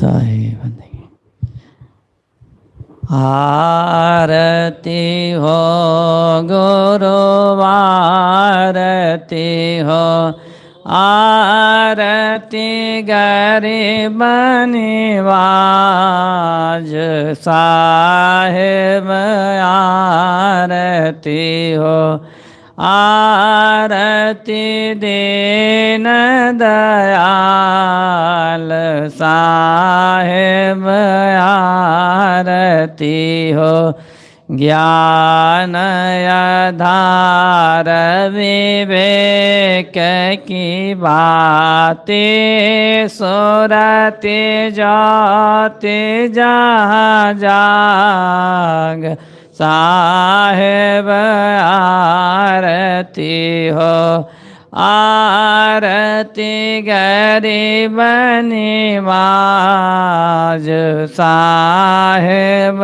सही बंदेगी आरती हो गुरु आरती हो आरती गरीब निवाज साहेब आरती हो। आरती दीन दयाल साहेब, आरती हो। ज्ञान आधार विवेक की बातें सुरते जाते जहाँ जाग। साहेब आरती हो आरती गरीब निवाज साहेब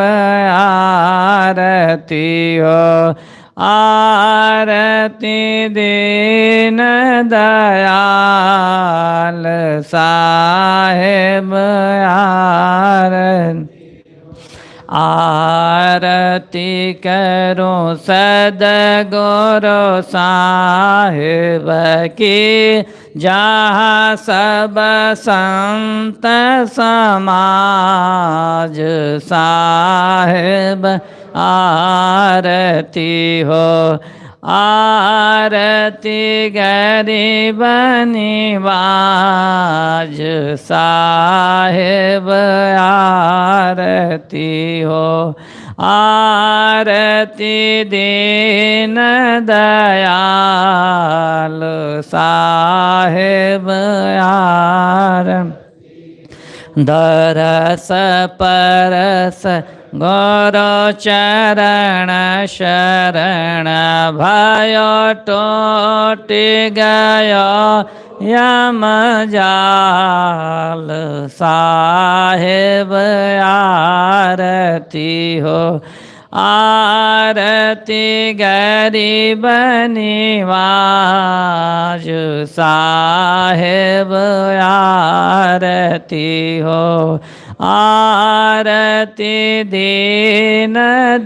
आरती हो आरती दीन दयाल साहेब आरती। आरती करो सद गुरु साहिब की जहाँ सब संत समाज साहिब आरती हो। आरती गरीब निवाज साहेब आरती हो। आरती दीन दयाल साहेब आरती दरस परस गौर चरण शरण भयो टोट गयो यम जाल साहेब आरती हो। आरती गरीब निवाज साहेब आरती हो। आरती दीन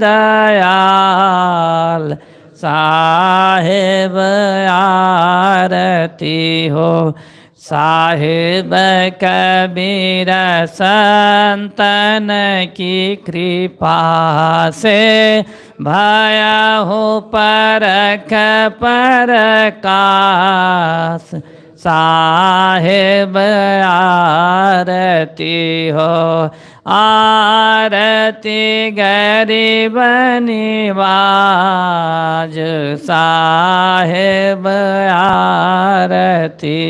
दयाल साहेब आरती हो। साहेब कबीर संतन की कृपा से भया हो परख परकाश साहेब आरती हो, आरती गरीब निवाज। साहेब आरती